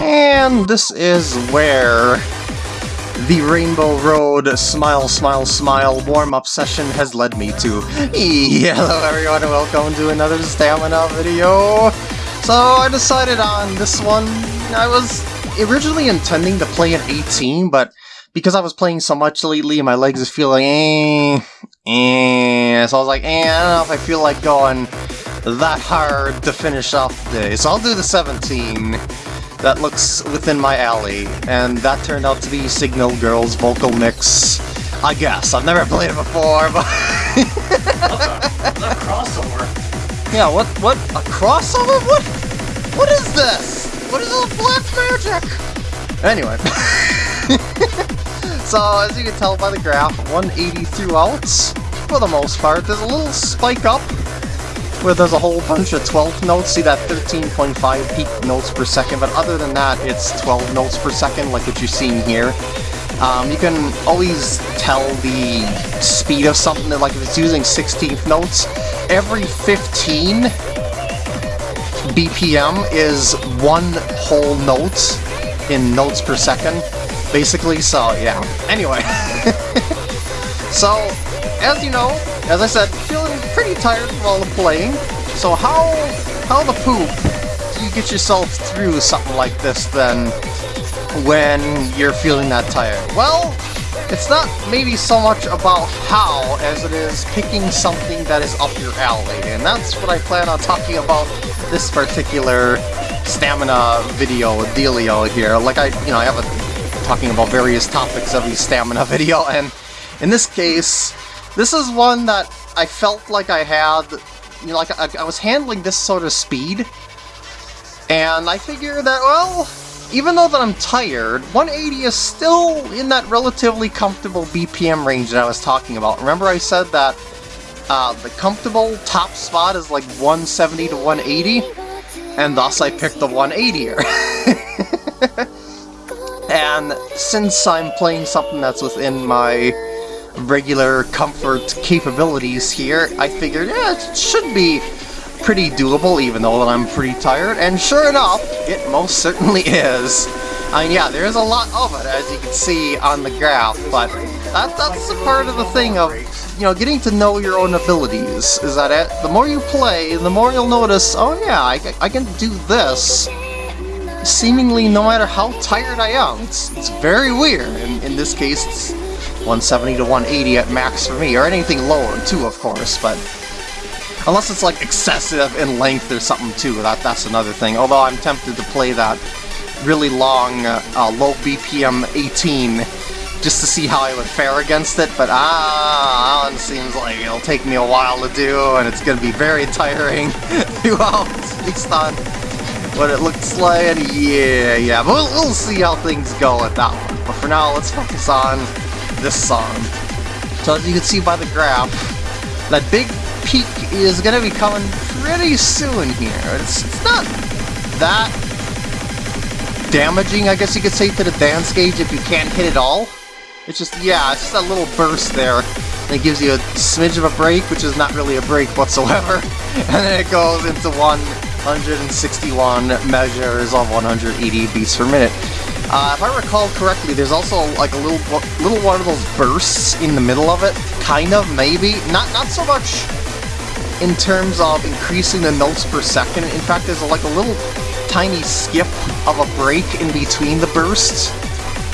And this is where the Rainbow Road Smile Smile Smile warm-up session has led me to. Hello everyone and welcome to another stamina video! So I decided on this one, I was originally intending to play an 18, but because I was playing so much lately, my legs are feeling eh, eh, so I was like, eh, I don't know if I feel like going that hard to finish off the day, so I'll do the 17 that looks within my alley, and that turned out to be Signal Girls vocal mix. I guess. I've never played it before, but... a, crossover. Yeah, what, what, a crossover? What, what is this? What is this black magic? Anyway. so, as you can tell by the graph, 180 throughout, for the most part. There's a little spike up where there's a whole bunch of 12th notes. See that 13.5 peak notes per second, but other than that, it's 12 notes per second, like what you're seeing here. Um, you can always tell the speed of something, like if it's using 16th notes, every 15 BPM is one whole note in notes per second, basically, so yeah. Anyway, so, as you know, as I said, feeling pretty tired from all the playing, so how, how the poop do you get yourself through something like this then when you're feeling that tired? Well, it's not maybe so much about how as it is picking something that is up your alley, and that's what I plan on talking about this particular stamina video dealio here. Like I, you know, I have a talking about various topics every stamina video, and in this case, this is one that I felt like I had, you know, like I, I was handling this sort of speed, and I figured that, well, even though that I'm tired, 180 is still in that relatively comfortable BPM range that I was talking about. Remember I said that uh, the comfortable top spot is like 170 to 180, and thus I picked the 180er. and since I'm playing something that's within my regular comfort capabilities here, I figured, yeah, it should be pretty doable, even though I'm pretty tired, and sure enough, it most certainly is. I mean, yeah, there's a lot of it, as you can see on the graph, but that, that's the part of the thing of, you know, getting to know your own abilities, is that it, the more you play, the more you'll notice, oh yeah, I, I can do this, seemingly no matter how tired I am. It's, it's very weird, in, in this case, it's 170 to 180 at max for me, or anything lower too, of course, but unless it's like excessive in length or something too, that that's another thing. Although I'm tempted to play that really long, uh, uh, low BPM 18 just to see how I would fare against it, but ah, Alan seems like it'll take me a while to do, and it's gonna be very tiring throughout, based on what it looks like, and yeah, yeah, but we'll, we'll see how things go at that one. But for now, let's focus on this song. So as you can see by the graph, that big peak is going to be coming pretty soon here. It's, it's not that damaging, I guess you could say, to the dance gauge if you can't hit it all. It's just, yeah, it's just that little burst there. It gives you a smidge of a break, which is not really a break whatsoever. And then it goes into 161 measures of 180 beats per minute. Uh, if I recall correctly, there's also like a little little one of those bursts in the middle of it, kind of, maybe. Not not so much in terms of increasing the notes per second. In fact, there's like a little tiny skip of a break in between the bursts,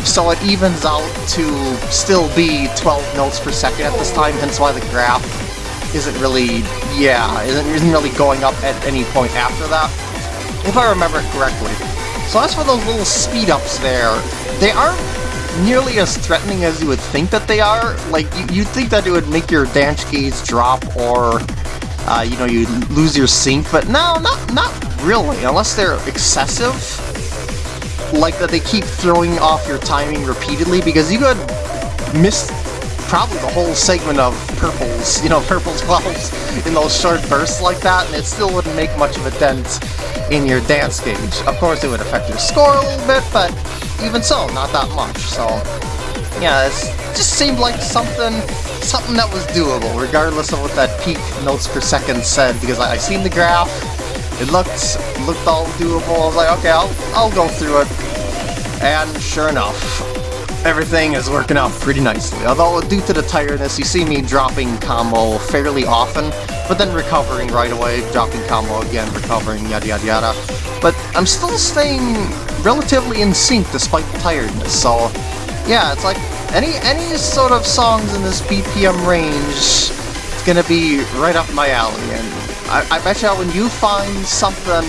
so it evens out to still be 12 notes per second at this time, hence why the graph isn't really, yeah, isn't, isn't really going up at any point after that, if I remember correctly. So as for those little speed-ups there, they aren't nearly as threatening as you would think that they are. Like, you'd think that it would make your dance gauge drop or, uh, you know, you lose your sync, but no, not, not really, unless they're excessive. Like that they keep throwing off your timing repeatedly, because you could miss probably the whole segment of purples, you know, purple's clouds in those short bursts like that, and it still wouldn't make much of a dent in your dance gauge. Of course, it would affect your score a little bit, but even so, not that much. So, yeah, it just seemed like something something that was doable, regardless of what that peak notes per second said, because I, I seen the graph, It looked looked all doable. I was like, okay, I'll I'll go through it. And sure enough, everything is working out pretty nicely. Although due to the tiredness, you see me dropping combo fairly often, but then recovering right away, dropping combo again, recovering, yada yada yada. But I'm still staying relatively in sync despite the tiredness, so yeah, it's like any any sort of songs in this BPM range, it's gonna be right up my alley, and I, I bet you when you find something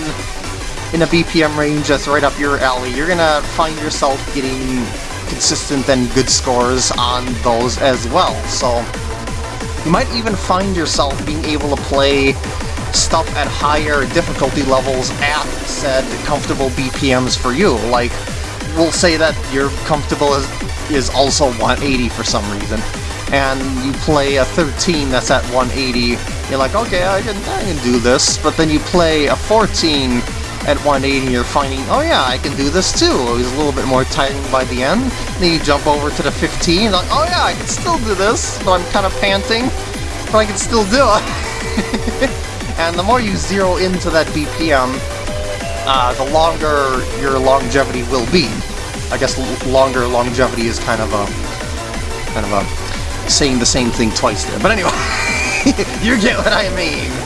in a BPM range that's right up your alley, you're gonna find yourself getting consistent and good scores on those as well, so you might even find yourself being able to play stuff at higher difficulty levels at said comfortable BPMs for you, like we'll say that you're comfortable as is also 180 for some reason, and you play a 13 that's at 180, you're like, okay, I can, I can do this, but then you play a 14 at 180 you're finding, oh yeah, I can do this too. It was a little bit more tiring by the end. Then you jump over to the 15, like, oh yeah, I can still do this, but I'm kind of panting, but I can still do it. and the more you zero into that BPM, uh, the longer your longevity will be. I guess longer longevity is kind of a kind of a saying the same thing twice there. But anyway, you get what I mean.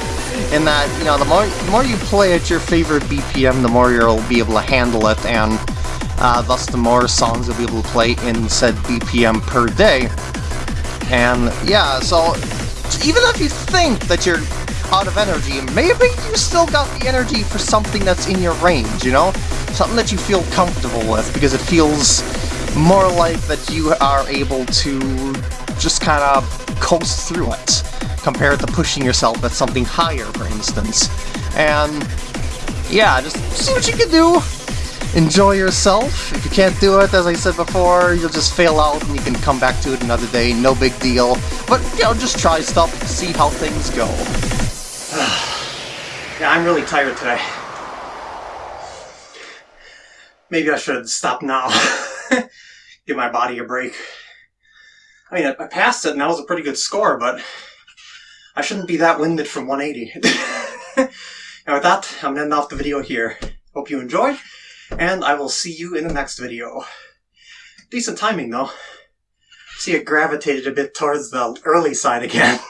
In that, you know, the more the more you play at your favorite BPM, the more you'll be able to handle it, and uh, thus the more songs you'll be able to play in said BPM per day. And yeah, so even if you think that you're out of energy, maybe you still got the energy for something that's in your range, you know? Something that you feel comfortable with, because it feels more like that you are able to just kind of coast through it, compared to pushing yourself at something higher, for instance. And yeah, just see what you can do. Enjoy yourself. If you can't do it, as I said before, you'll just fail out and you can come back to it another day, no big deal. But, you know, just try stuff, see how things go. yeah, I'm really tired today. Maybe I should stop now. Give my body a break. I mean, I passed it and that was a pretty good score, but I shouldn't be that winded from 180. and with that, I'm ending off the video here. Hope you enjoyed, and I will see you in the next video. Decent timing, though. See, it gravitated a bit towards the early side again.